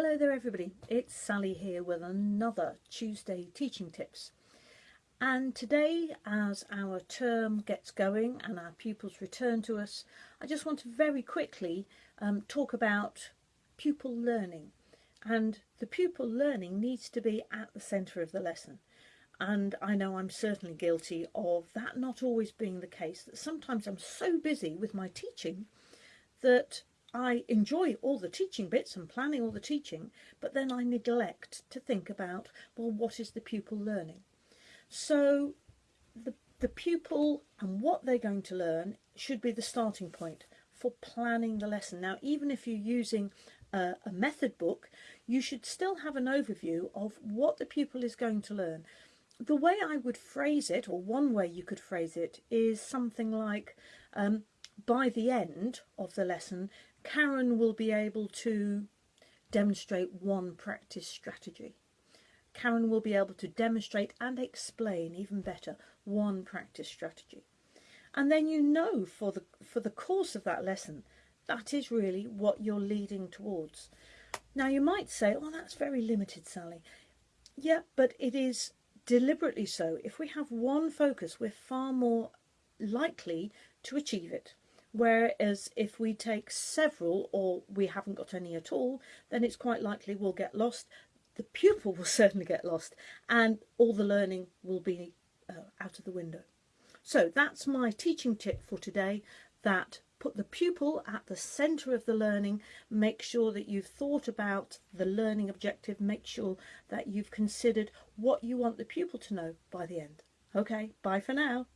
Hello there everybody, it's Sally here with another Tuesday Teaching Tips. And today, as our term gets going and our pupils return to us, I just want to very quickly um, talk about pupil learning. And the pupil learning needs to be at the centre of the lesson. And I know I'm certainly guilty of that not always being the case, that sometimes I'm so busy with my teaching that I enjoy all the teaching bits and planning all the teaching, but then I neglect to think about, well, what is the pupil learning? So the, the pupil and what they're going to learn should be the starting point for planning the lesson. Now, even if you're using a, a method book, you should still have an overview of what the pupil is going to learn. The way I would phrase it, or one way you could phrase it, is something like, um, by the end of the lesson, Karen will be able to demonstrate one practice strategy. Karen will be able to demonstrate and explain even better one practice strategy. And then you know for the, for the course of that lesson, that is really what you're leading towards. Now you might say, oh, that's very limited, Sally. Yeah, but it is deliberately so. If we have one focus, we're far more likely to achieve it. Whereas if we take several or we haven't got any at all, then it's quite likely we'll get lost. The pupil will certainly get lost and all the learning will be uh, out of the window. So that's my teaching tip for today, that put the pupil at the centre of the learning, make sure that you've thought about the learning objective, make sure that you've considered what you want the pupil to know by the end. Okay, bye for now.